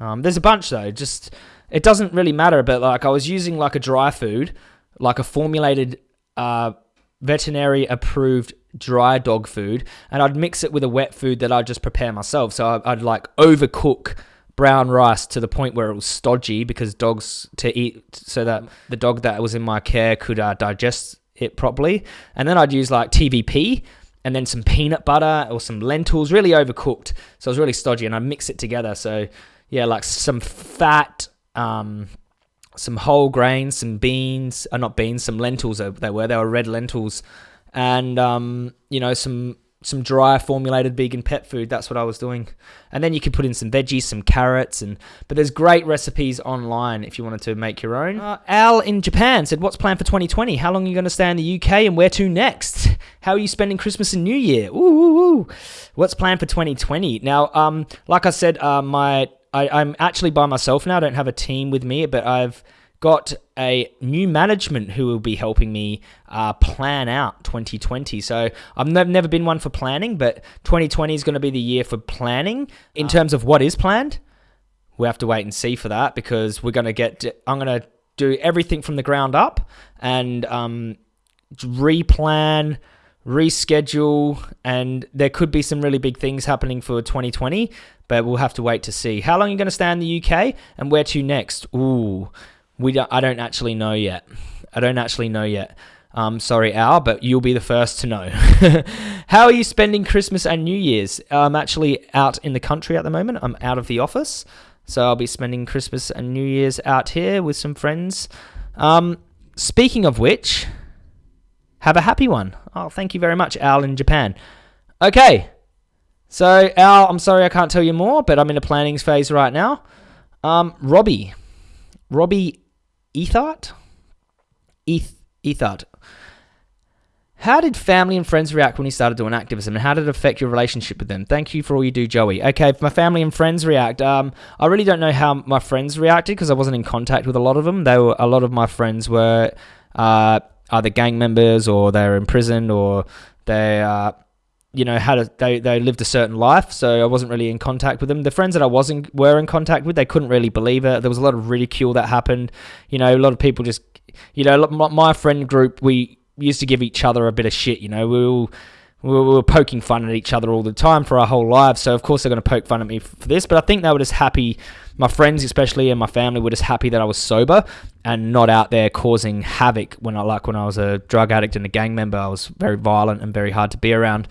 Um, there's a bunch though. Just it doesn't really matter. But like I was using like a dry food, like a formulated, uh, veterinary approved dry dog food, and I'd mix it with a wet food that I'd just prepare myself. So I'd, I'd like overcook brown rice to the point where it was stodgy because dogs to eat so that the dog that was in my care could uh, digest it properly. And then I'd use like TVP and then some peanut butter or some lentils, really overcooked. So it was really stodgy, and I mix it together. So yeah, like some fat, um, some whole grains, some beans, uh, not beans, some lentils. They were they were red lentils, and um, you know some some dry formulated vegan pet food. That's what I was doing. And then you could put in some veggies, some carrots, and but there's great recipes online if you wanted to make your own. Uh, Al in Japan said, "What's planned for 2020? How long are you going to stay in the UK, and where to next? How are you spending Christmas and New Year? Ooh, ooh, ooh. What's planned for 2020? Now, um, like I said, uh, my I, I'm actually by myself now. I don't have a team with me, but I've got a new management who will be helping me uh, plan out 2020. So I've never been one for planning, but 2020 is going to be the year for planning in terms of what is planned. We have to wait and see for that because we're going to get. I'm going to do everything from the ground up and um, replan, reschedule, and there could be some really big things happening for 2020. But we'll have to wait to see. How long are you going to stay in the UK and where to next? Ooh we don't, I don't actually know yet. I don't actually know yet. Um, sorry, Al, but you'll be the first to know. How are you spending Christmas and New Year's? I'm actually out in the country at the moment. I'm out of the office. So I'll be spending Christmas and New Year's out here with some friends. Um, speaking of which, have a happy one. Oh, thank you very much, Al in Japan. Okay. So, Al, I'm sorry I can't tell you more, but I'm in a planning phase right now. Um, Robbie. Robbie Ethart? Eth Ethart. How did family and friends react when you started doing activism, and how did it affect your relationship with them? Thank you for all you do, Joey. Okay, if my family and friends react, um, I really don't know how my friends reacted because I wasn't in contact with a lot of them. They were a lot of my friends were uh, either gang members or they were in prison or they uh, you know had a they, they lived a certain life so i wasn't really in contact with them. The friends that i wasn't were in contact with they couldn't really believe it. There was a lot of ridicule that happened. You know a lot of people just you know my friend group we used to give each other a bit of shit you know. We were, we were poking fun at each other all the time for our whole lives so of course they're going to poke fun at me for this. But i think they were just happy my friends especially and my family were just happy that i was sober and not out there causing havoc when i like when i was a drug addict and a gang member i was very violent and very hard to be around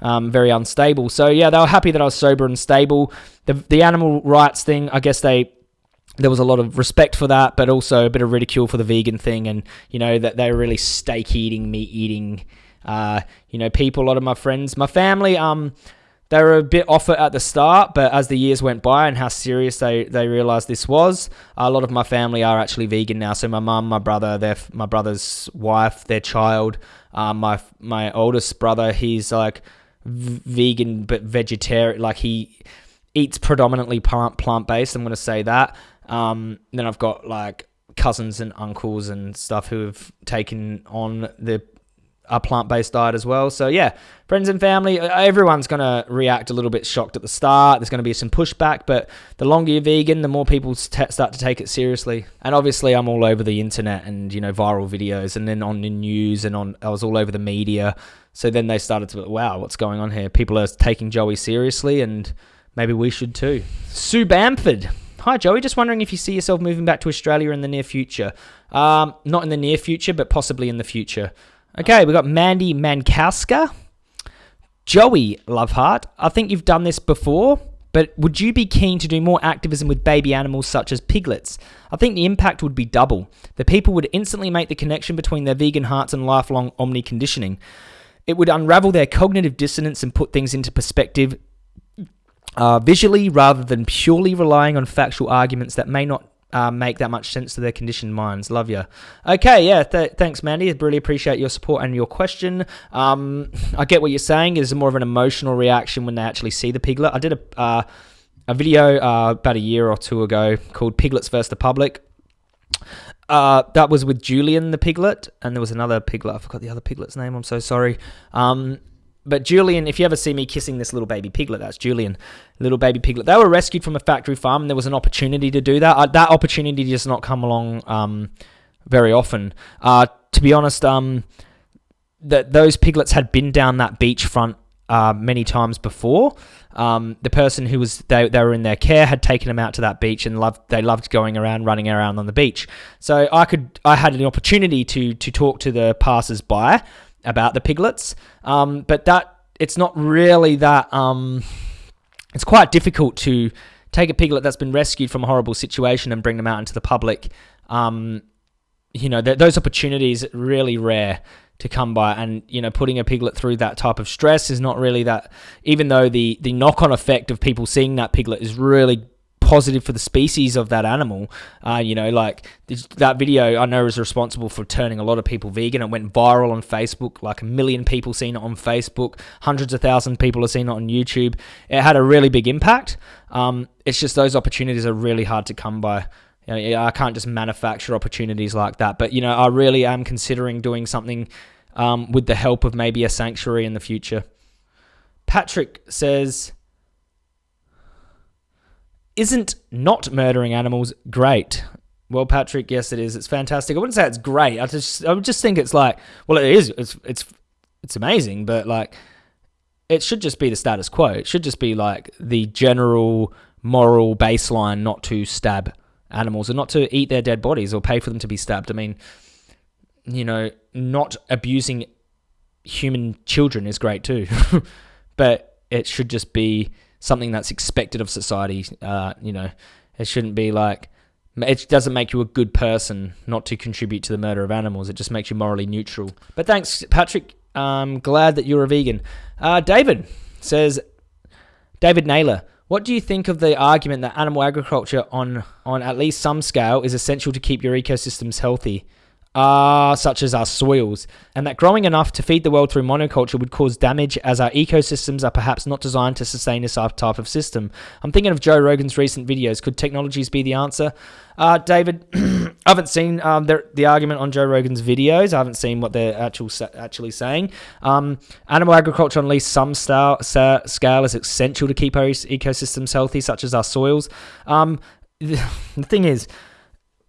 um, very unstable. So yeah, they were happy that I was sober and stable. The the animal rights thing, I guess they there was a lot of respect for that, but also a bit of ridicule for the vegan thing, and you know that they were really steak eating, meat eating, uh, you know, people. A lot of my friends, my family, um, they were a bit off it at the start, but as the years went by and how serious they, they realized this was, a lot of my family are actually vegan now. So my mum, my brother, their my brother's wife, their child, um, my my oldest brother, he's like vegan but vegetarian. Like he eats predominantly plant plant based. I'm going to say that. Um, then I've got like cousins and uncles and stuff who have taken on the a plant based diet as well. So yeah, friends and family, everyone's going to react a little bit shocked at the start. There's going to be some pushback, but the longer you're vegan, the more people start to take it seriously. And obviously, I'm all over the internet and you know viral videos, and then on the news and on I was all over the media. So then they started to, wow, what's going on here? People are taking Joey seriously, and maybe we should too. Sue Bamford. Hi, Joey. Just wondering if you see yourself moving back to Australia in the near future. Um, not in the near future, but possibly in the future. Okay, we've got Mandy Mankowska. Joey Loveheart, I think you've done this before, but would you be keen to do more activism with baby animals such as piglets? I think the impact would be double. The people would instantly make the connection between their vegan hearts and lifelong omni conditioning. It would unravel their cognitive dissonance and put things into perspective uh, visually rather than purely relying on factual arguments that may not uh, make that much sense to their conditioned minds. Love you. Okay, yeah, th- thanks, Mandy. I really appreciate your support and your question. Um, I get what you're saying. It's more of an emotional reaction when they actually see the piglet. I did a uh, a video uh, about a year or two ago called "Piglets versus the Public." Uh, that was with Julian the piglet, and there was another piglet. I forgot the other piglet's name. I'm so sorry. Um, but Julian, if you ever see me kissing this little baby piglet, that's Julian, little baby piglet. They were rescued from a factory farm, and there was an opportunity to do that. Uh, that opportunity does not come along um, very often. Uh, to be honest, um, that those piglets had been down that beachfront uh, many times before. Um, the person who was they, they were in their care had taken them out to that beach and loved they loved going around running around on the beach. So I could I had an opportunity to to talk to the passers by about the piglets. Um, but that it's not really that. Um, it's quite difficult to take a piglet that's been rescued from a horrible situation and bring them out into the public. Um, you know, th- those opportunities really rare to come by, and you know, putting a piglet through that type of stress is not really that. Even though the the knock on effect of people seeing that piglet is really positive for the species of that animal. Uh, you know, like that video I know is responsible for turning a lot of people vegan. It went viral on Facebook, like a million people seen it on Facebook, hundreds of thousands people have seen it on YouTube. It had a really big impact. Um, it's just those opportunities are really hard to come by. You know, I can't just manufacture opportunities like that. But you know, I really am considering doing something um, with the help of maybe a sanctuary in the future. Patrick says isn't not murdering animals great? Well, Patrick, yes, it is. It's fantastic. I wouldn't say it's great. I just, I would just think it's like, well, it is. It's, it's, it's amazing, but like, it should just be the status quo. It should just be like the general moral baseline not to stab animals and not to eat their dead bodies or pay for them to be stabbed. I mean, you know, not abusing human children is great too, but it should just be something that's expected of society. Uh, you know, it shouldn't be like it doesn't make you a good person not to contribute to the murder of animals. It just makes you morally neutral. But thanks, Patrick. I'm glad that you're a vegan. Uh, David says, David Naylor, what do you think of the argument that animal agriculture on on at least some scale is essential to keep your ecosystems healthy? Uh, such as our soils, and that growing enough to feed the world through monoculture would cause damage as our ecosystems are perhaps not designed to sustain this type of system. I'm thinking of Joe Rogan's recent videos. Could technologies be the answer? Uh, David, I haven't seen um, the, the, argument on Joe Rogan's videos. I haven't seen what they're actual, actually saying. Um, animal agriculture on at least some style, scale is essential to keep our ecosystems healthy, such as our soils. Um, the thing is,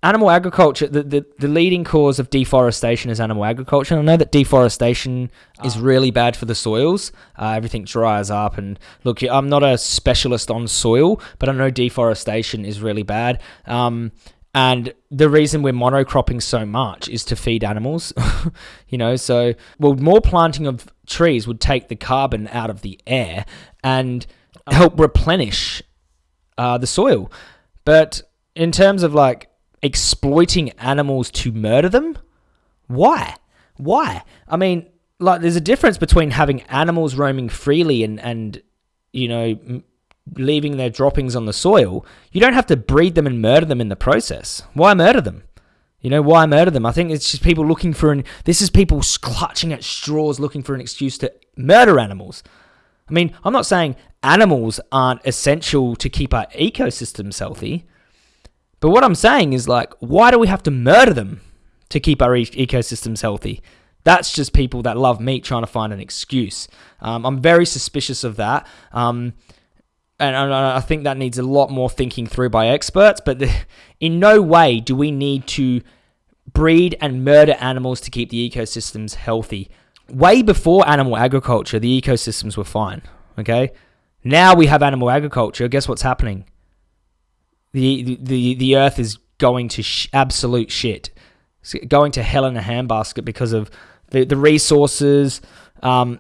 animal agriculture, the, the, the leading cause of deforestation is animal agriculture. And I know that deforestation is ah. really bad for the soils. Uh, everything dries up. And look, I'm not a specialist on soil, but I know deforestation is really bad. Um, and the reason we're monocropping so much is to feed animals, you know. So, well, more planting of trees would take the carbon out of the air and ah. help replenish uh, the soil. But in terms of like exploiting animals to murder them? Why? Why? I mean, like, there's a difference between having animals roaming freely and, and you know, m- leaving their droppings on the soil. You don't have to breed them and murder them in the process. Why murder them? You know, why murder them? I think it's just people looking for an. This is people clutching at straws looking for an excuse to murder animals. I mean, I'm not saying animals aren't essential to keep our ecosystems healthy. But what I'm saying is like, why do we have to murder them to keep our e- ecosystems healthy? That's just people that love meat trying to find an excuse. Um, I'm very suspicious of that. Um, and I think that needs a lot more thinking through by experts. But the, in no way do we need to breed and murder animals to keep the ecosystems healthy. Way before animal agriculture, the ecosystems were fine. Okay. Now we have animal agriculture. Guess what's happening? The the the earth is going to sh- absolute shit, it's going to hell in a handbasket because of the the resources, um,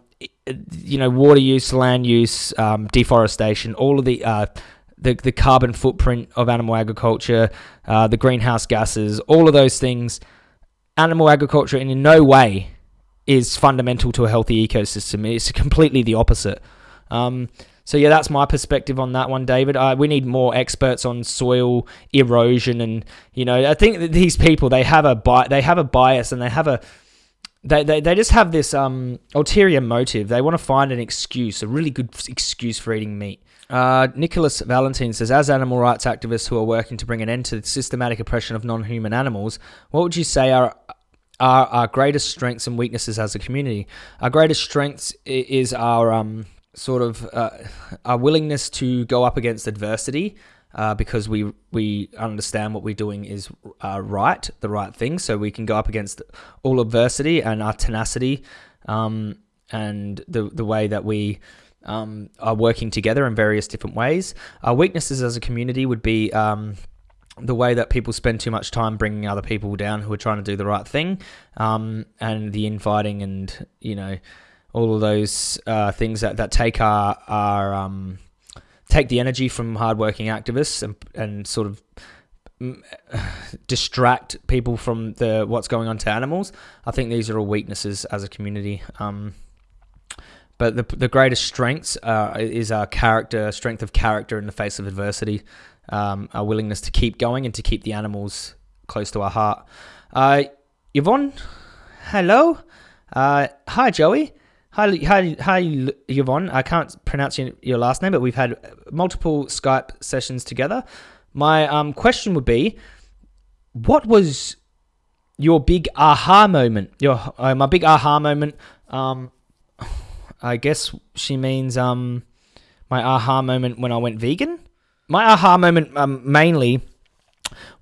you know, water use, land use, um, deforestation, all of the uh, the the carbon footprint of animal agriculture, uh, the greenhouse gases, all of those things. Animal agriculture in no way is fundamental to a healthy ecosystem. It's completely the opposite. Um, so yeah, that's my perspective on that one, David. Uh, we need more experts on soil erosion, and you know, I think that these people they have a bi- they have a bias and they have a they, they, they just have this um, ulterior motive. They want to find an excuse, a really good excuse for eating meat. Uh, Nicholas Valentine says, as animal rights activists who are working to bring an end to the systematic oppression of non-human animals, what would you say are are our greatest strengths and weaknesses as a community? Our greatest strengths is our um, sort of uh, our willingness to go up against adversity uh, because we we understand what we're doing is uh, right, the right thing. So we can go up against all adversity and our tenacity um, and the the way that we um, are working together in various different ways. Our weaknesses as a community would be. Um, the way that people spend too much time bringing other people down who are trying to do the right thing, um, and the infighting and you know all of those uh, things that, that take our our um, take the energy from hardworking activists and and sort of distract people from the what's going on to animals. I think these are all weaknesses as a community. Um, but the the greatest strengths uh, is our character, strength of character in the face of adversity, um, our willingness to keep going and to keep the animals close to our heart. Uh, Yvonne, hello. Uh, hi, Joey. Hi, hi, hi, Yvonne. I can't pronounce your, last name, but we've had multiple Skype sessions together. My um, question would be, what was your big aha moment? Your uh, my big aha moment. Um, I guess she means um, my aha moment when I went vegan. My aha moment um, mainly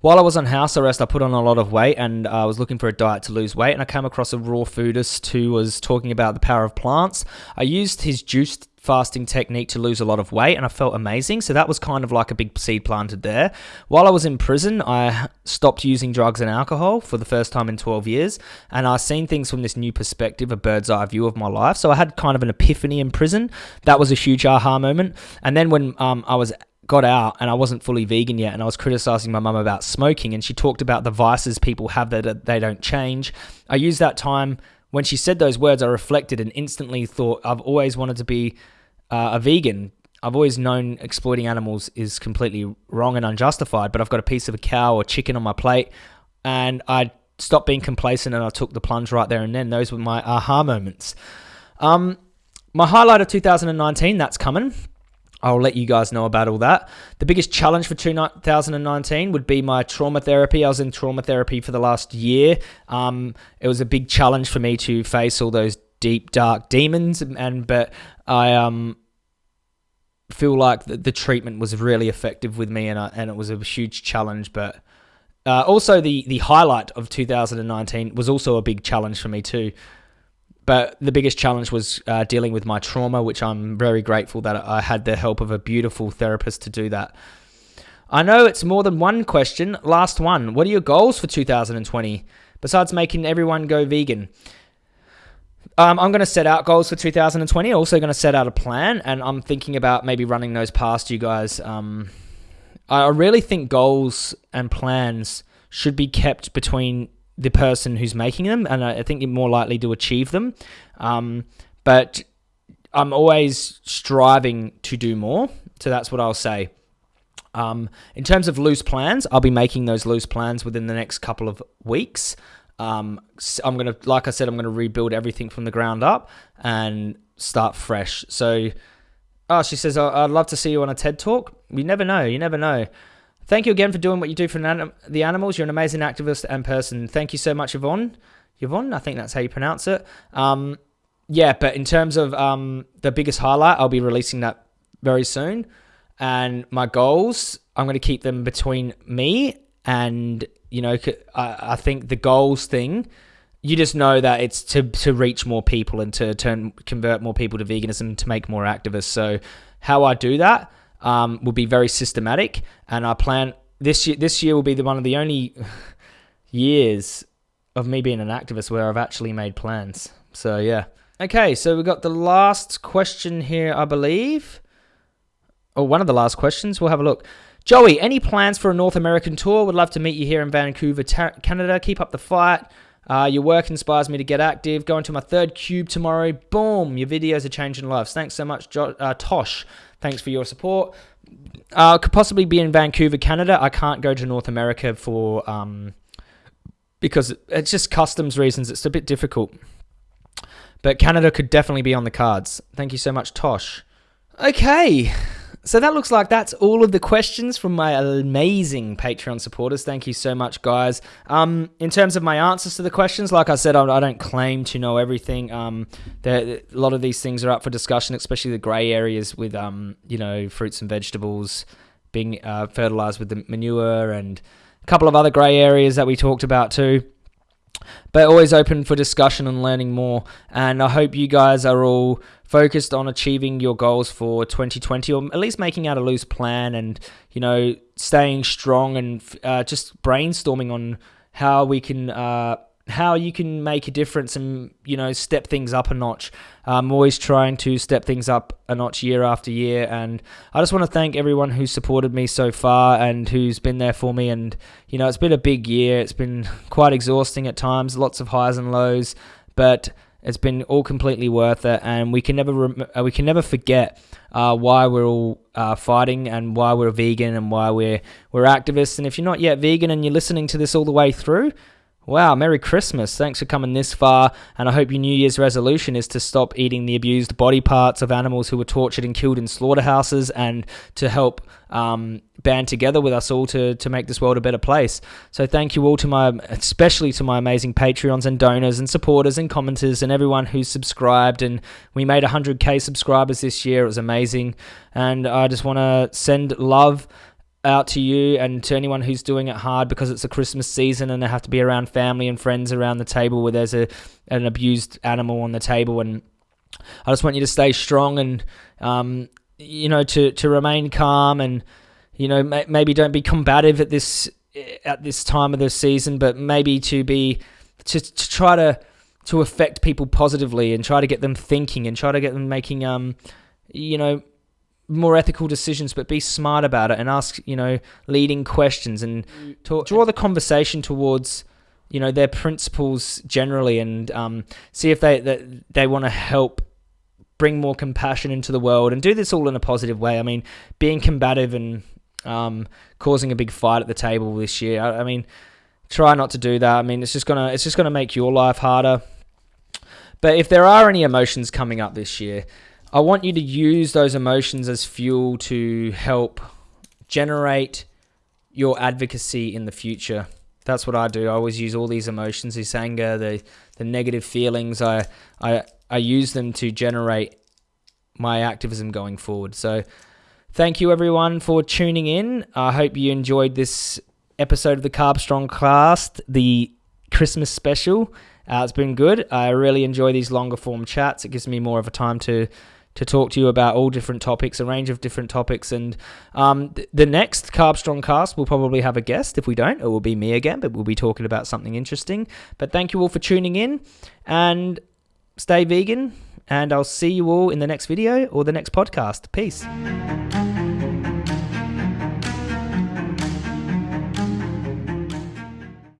while I was on house arrest, I put on a lot of weight and I was looking for a diet to lose weight. And I came across a raw foodist who was talking about the power of plants. I used his juice fasting technique to lose a lot of weight and I felt amazing. So that was kind of like a big seed planted there. While I was in prison, I stopped using drugs and alcohol for the first time in 12 years and I seen things from this new perspective, a bird's eye view of my life. So I had kind of an epiphany in prison. That was a huge aha moment. And then when um, I was got out and I wasn't fully vegan yet and I was criticizing my mum about smoking and she talked about the vices people have that they don't change. I used that time when she said those words I reflected and instantly thought I've always wanted to be uh, a vegan. I've always known exploiting animals is completely wrong and unjustified, but I've got a piece of a cow or chicken on my plate and I stopped being complacent and I took the plunge right there and then. Those were my aha moments. Um, my highlight of 2019, that's coming. I'll let you guys know about all that. The biggest challenge for 2019 would be my trauma therapy. I was in trauma therapy for the last year. Um, it was a big challenge for me to face all those deep, dark demons, and but I um feel like the, the treatment was really effective with me, and I, and it was a huge challenge. But uh, also the the highlight of 2019 was also a big challenge for me too. But the biggest challenge was uh, dealing with my trauma, which I'm very grateful that I had the help of a beautiful therapist to do that. I know it's more than one question. Last one. What are your goals for 2020 besides making everyone go vegan? Um, I'm going to set out goals for 2020. Also, going to set out a plan, and I'm thinking about maybe running those past you guys. Um, I really think goals and plans should be kept between the person who's making them, and I think you're more likely to achieve them. Um, but I'm always striving to do more, so that's what I'll say. Um, in terms of loose plans, I'll be making those loose plans within the next couple of weeks. Um, I'm gonna, like I said, I'm gonna rebuild everything from the ground up and start fresh. So, oh, she says, I'd love to see you on a TED talk. You never know. You never know. Thank you again for doing what you do for the animals. You're an amazing activist and person. Thank you so much, Yvonne. Yvonne, I think that's how you pronounce it. Um, yeah, but in terms of um, the biggest highlight, I'll be releasing that very soon. And my goals, I'm going to keep them between me and, you know, I, I think the goals thing, you just know that it's to, to reach more people and to turn convert more people to veganism to make more activists. So how I do that, um, will be very systematic, and I plan this year. This year will be the one of the only years of me being an activist where I've actually made plans. So yeah. Okay, so we got the last question here, I believe. Or one of the last questions. We'll have a look. Joey, any plans for a North American tour? Would love to meet you here in Vancouver, Canada. Keep up the fight. Uh, your work inspires me to get active. Going to my third cube tomorrow. Boom! Your videos are changing lives. Thanks so much, jo- uh, Tosh. Thanks for your support. Uh, could possibly be in Vancouver, Canada. I can't go to North America for um, because it's just customs reasons. It's a bit difficult. But Canada could definitely be on the cards. Thank you so much, Tosh. Okay, so that looks like that's all of the questions from my amazing Patreon supporters. Thank you so much, guys. Um, in terms of my answers to the questions, like I said, I, don't claim to know everything. Um, a lot of these things are up for discussion, especially the grey areas with, um, you know, fruits and vegetables being uh, fertilized with the manure and a couple of other grey areas that we talked about too but always open for discussion and learning more. And I hope you guys are all focused on achieving your goals for 2020, or at least making out a loose plan and you know staying strong and uh, just brainstorming on how we can. Uh, how you can make a difference and you know step things up a notch. I'm always trying to step things up a notch year after year, and I just want to thank everyone who's supported me so far and who's been there for me. And you know, it's been a big year. It's been quite exhausting at times, lots of highs and lows, but it's been all completely worth it. And we can never rem- uh, we can never forget uh, why we're all uh, fighting and why we're vegan and why we're we're activists. And if you're not yet vegan and you're listening to this all the way through, Wow, Merry Christmas. Thanks for coming this far. And I hope your New Year's resolution is to stop eating the abused body parts of animals who were tortured and killed in slaughterhouses and to help um, band together with us all to, to make this world a better place. So thank you all to my, especially to my amazing Patreons and donors and supporters and commenters and everyone who's subscribed. And we made 100k subscribers this year. It was amazing. And I just want to send love out to you and to anyone who's doing it hard because it's a Christmas season and they have to be around family and friends around the table where there's a an abused animal on the table. And I just want you to stay strong and um, you know to to remain calm and you know maybe don't be combative at this at this time of the season but maybe to be to, to try to to affect people positively and try to get them thinking and try to get them making um you know more ethical decisions, but be smart about it and ask, you know, leading questions and talk, draw the conversation towards, you know, their principles generally, and um, see if they that they want to help bring more compassion into the world and do this all in a positive way. I mean, being combative and um, causing a big fight at the table this year. I, I mean, try not to do that. I mean, it's just gonna it's just gonna make your life harder. But if there are any emotions coming up this year, I want you to use those emotions as fuel to help generate your advocacy in the future. That's what I do. I always use all these emotions, this anger, the the negative feelings. I I I use them to generate my activism going forward. So, thank you everyone for tuning in. I hope you enjoyed this episode of the Carbstrong Cast, the Christmas special. Uh, it's been good. I really enjoy these longer form chats. It gives me more of a time to to talk to you about all different topics, a range of different topics. And um, th- the next Carbstrong cast will probably have a guest. If we don't, it will be me again, but we'll be talking about something interesting. But thank you all for tuning in and stay vegan. And I'll see you all in the next video or the next podcast. Peace.